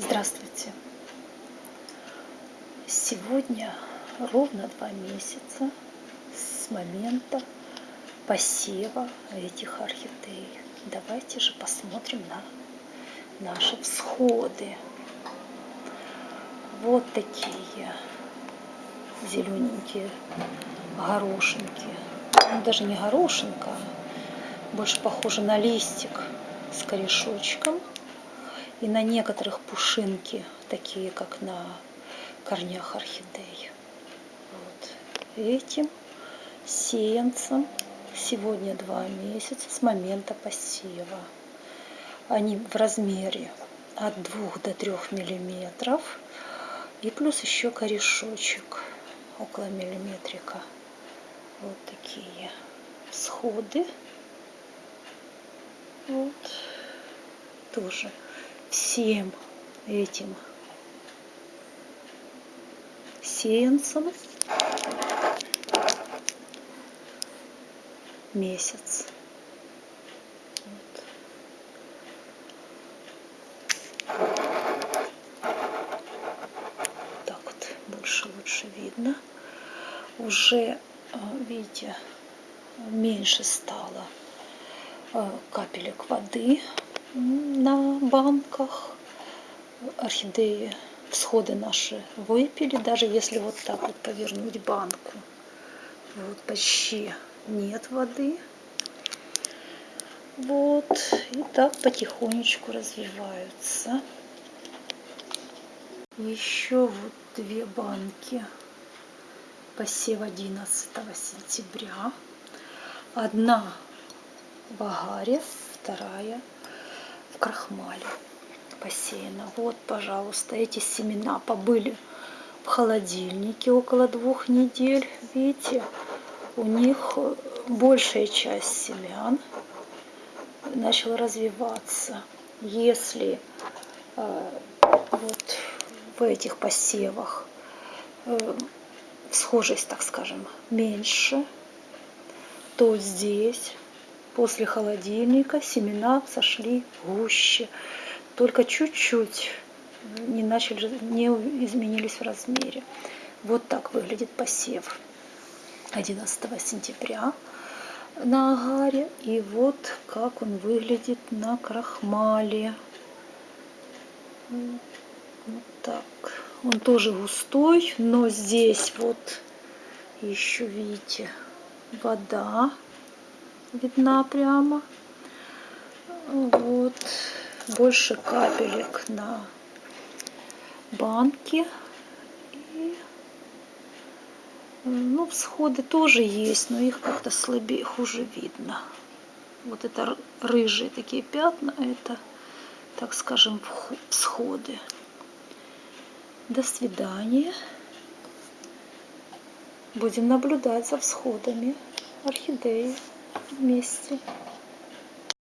Здравствуйте! Сегодня ровно два месяца с момента посева этих орхидей. Давайте же посмотрим на наши всходы. Вот такие зелененькие горошинки. Ну, даже не горошинка, а больше похоже на листик с корешочком и на некоторых пушинки, такие как на корнях орхидей. Вот. Этим сеянцам сегодня два месяца с момента посева. Они в размере от 2 до 3 миллиметров. И плюс еще корешочек около миллиметрика. Вот такие сходы. Вот. Тоже всем этим сеянцам месяц. Так вот больше лучше видно. Уже, а, видите, меньше стало а, капелек воды на банках. Орхидеи всходы наши выпили, даже если вот так вот повернуть банку. Вот почти нет воды. Вот, и так потихонечку развиваются. Еще вот две банки посев 11 сентября. Одна в агаре, вторая в крахмале посеяна. Вот, пожалуйста, эти семена побыли в холодильнике около двух недель. Видите, у них большая часть семян начала развиваться. Если э, вот в этих посевах э, схожесть, так скажем, меньше, то здесь после холодильника семена сошли гуще, только чуть-чуть не начали, не изменились в размере. Вот так выглядит посев 11 сентября на агаре. И вот как он выглядит на крахмале. Вот так. Он тоже густой, но здесь вот еще, видите, вода видна прямо. Вот. Больше капелек на банке. И, ну, всходы тоже есть, но их как-то слабее, хуже видно. Вот это рыжие такие пятна, это, так скажем, всходы. До свидания. Будем наблюдать за всходами орхидеи вместе.